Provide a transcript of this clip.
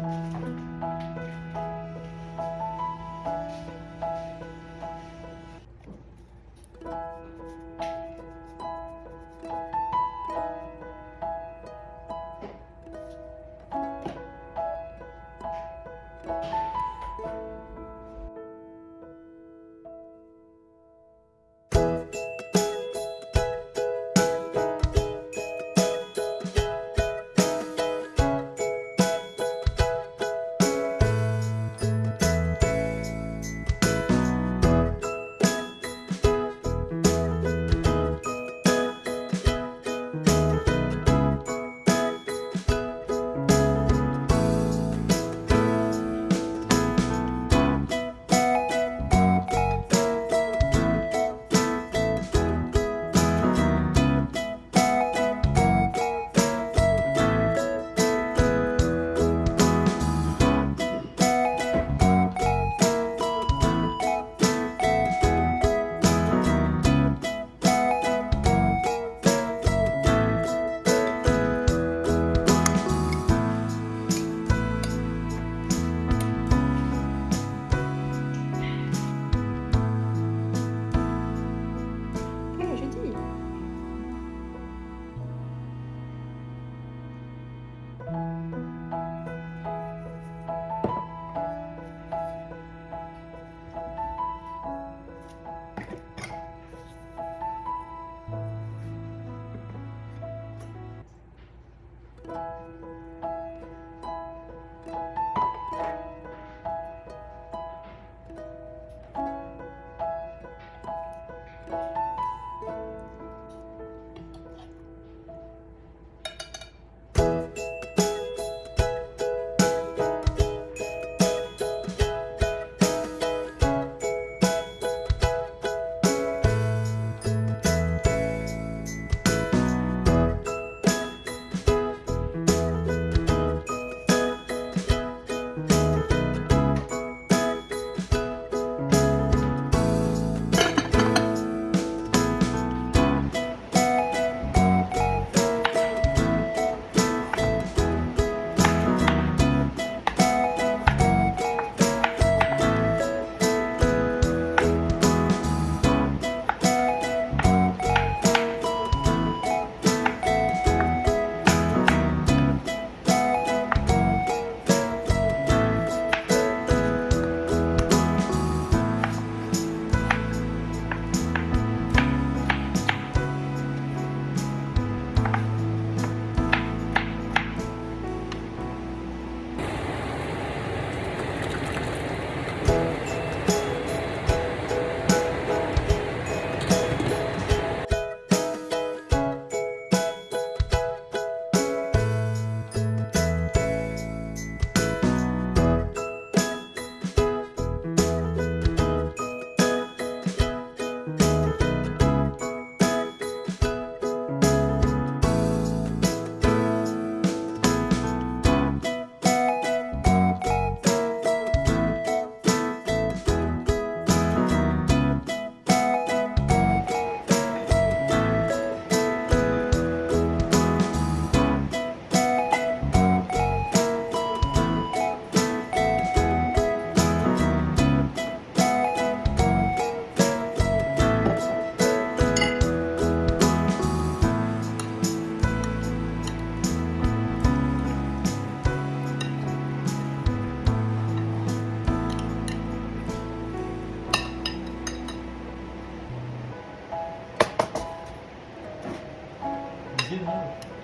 Música Did not.